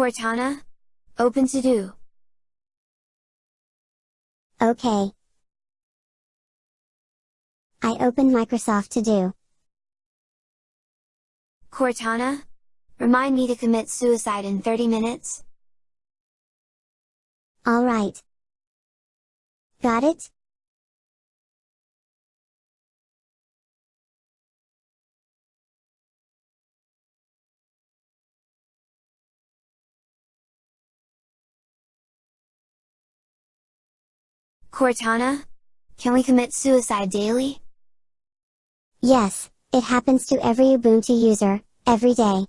Cortana? Open to do. Okay. I open Microsoft To Do. Cortana? Remind me to commit suicide in 30 minutes? Alright. Got it? Cortana? Can we commit suicide daily? Yes, it happens to every Ubuntu user, every day.